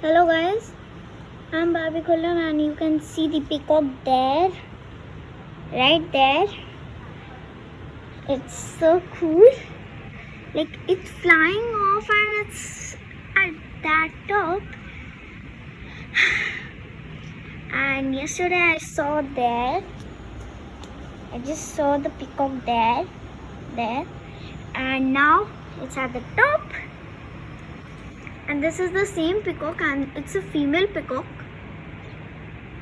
Hello guys, I'm Barbie Kullam and you can see the peacock there, right there. It's so cool. Like it's flying off and it's at that top. And yesterday I saw there. I just saw the peacock there, there, and now it's at the top and this is the same peacock and it's a female peacock.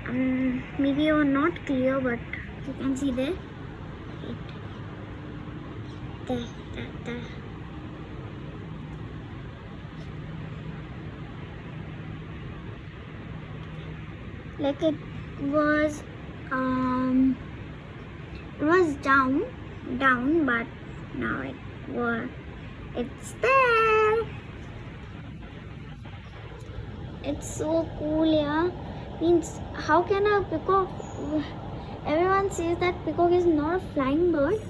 Um, maybe you're not clear but you can see there Wait. there there there like it was um it was down down but now it was it's there it's so cool yeah. Means how can a peacock everyone says that peacock is not a flying bird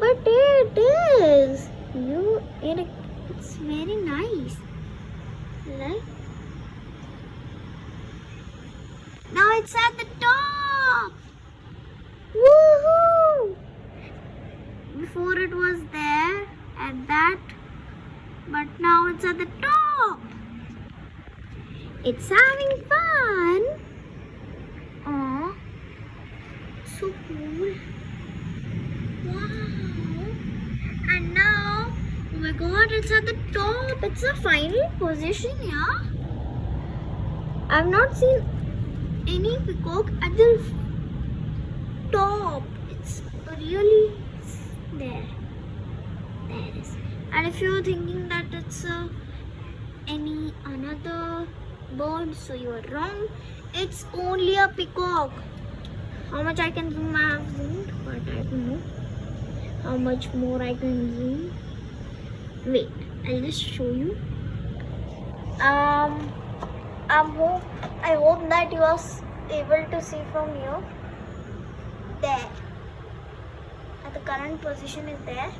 but it is. You it, it's very nice right? Now it's at the top. Woohoo! Before it was there at that but now it's at the top it's having fun. Aw, so cool. Wow. And now, oh my god, it's at the top. It's the final position, yeah. I've not seen any peacock at the top. It's really there. There it is. And if you're thinking that it's uh, another bird so you are wrong. It's only a peacock. How much i can zoom i have zoomed but i don't know. How much more i can zoom? Wait i'll just show you. Um i hope i hope that you are able to see from here. There. At the current position is there